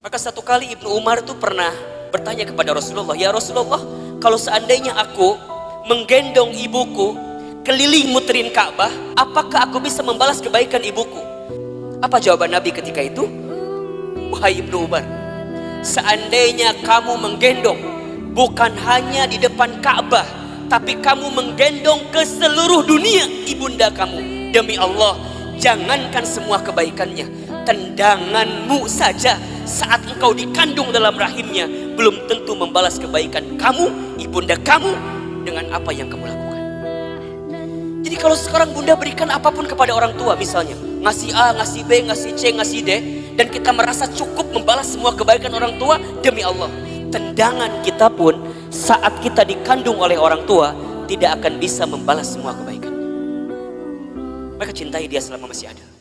Maka satu kali Ibnu Umar itu pernah bertanya kepada Rasulullah, Ya Rasulullah, kalau seandainya aku menggendong ibuku keliling muterin Ka'bah, apakah aku bisa membalas kebaikan ibuku? Apa jawaban Nabi ketika itu? Wahai Ibnu Umar, seandainya kamu menggendong bukan hanya di depan Ka'bah, tapi kamu menggendong ke seluruh dunia ibunda kamu. Demi Allah, jangankan semua kebaikannya, tendanganmu saja saat engkau dikandung dalam rahimnya belum tentu membalas kebaikan kamu, ibunda kamu dengan apa yang kamu lakukan. Jadi kalau sekarang bunda berikan apa pun kepada orang tua misalnya, ngasih A, ngasih B, ngasih C, ngasih D, dan kita merasa cukup membalas semua kebaikan orang tua, demi Allah, tendangan kita pun saat kita dikandung oleh orang tua tidak akan bisa membalas semua kebaikan. Maka cintai dia selama masih ada.